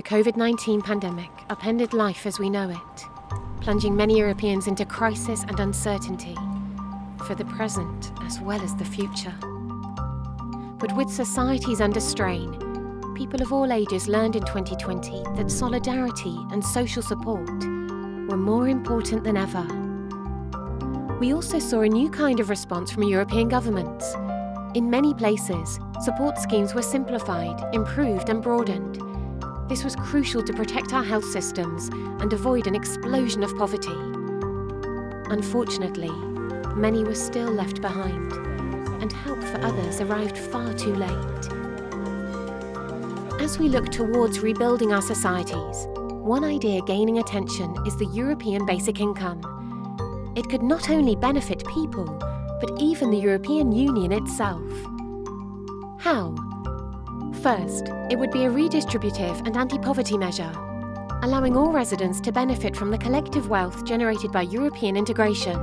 The COVID-19 pandemic upended life as we know it, plunging many Europeans into crisis and uncertainty, for the present as well as the future. But with societies under strain, people of all ages learned in 2020 that solidarity and social support were more important than ever. We also saw a new kind of response from European governments. In many places, support schemes were simplified, improved and broadened, this was crucial to protect our health systems and avoid an explosion of poverty. Unfortunately, many were still left behind, and help for others arrived far too late. As we look towards rebuilding our societies, one idea gaining attention is the European basic income. It could not only benefit people, but even the European Union itself. How? First, it would be a redistributive and anti-poverty measure, allowing all residents to benefit from the collective wealth generated by European integration,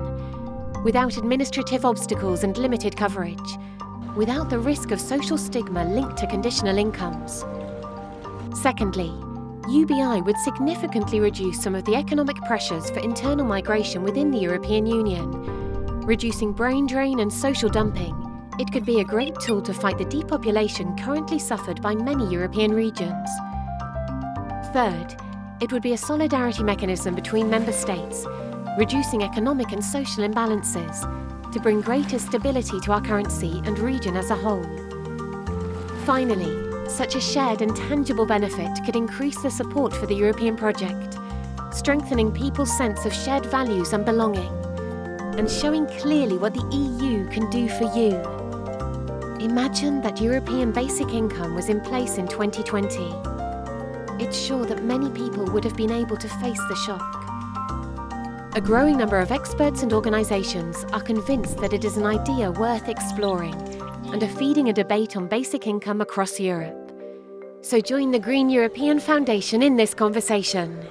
without administrative obstacles and limited coverage, without the risk of social stigma linked to conditional incomes. Secondly, UBI would significantly reduce some of the economic pressures for internal migration within the European Union, reducing brain drain and social dumping, it could be a great tool to fight the depopulation currently suffered by many European regions. Third, it would be a solidarity mechanism between member states, reducing economic and social imbalances to bring greater stability to our currency and region as a whole. Finally, such a shared and tangible benefit could increase the support for the European project, strengthening people's sense of shared values and belonging, and showing clearly what the EU can do for you. Imagine that European basic income was in place in 2020. It's sure that many people would have been able to face the shock. A growing number of experts and organisations are convinced that it is an idea worth exploring and are feeding a debate on basic income across Europe. So join the Green European Foundation in this conversation.